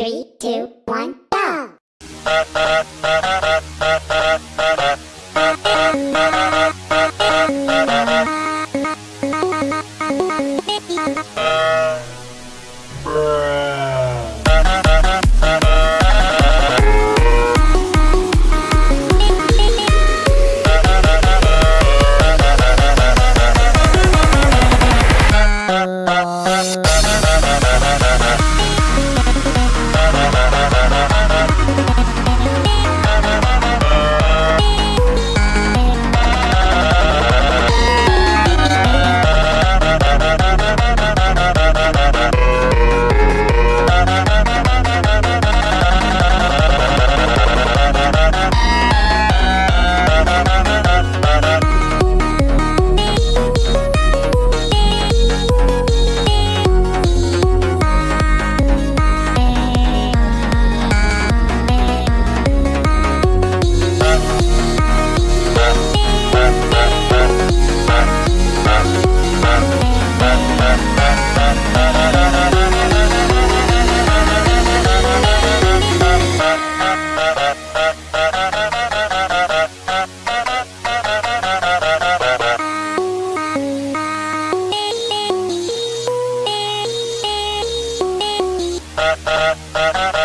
three, two, one, go! na Uh, uh, uh, uh.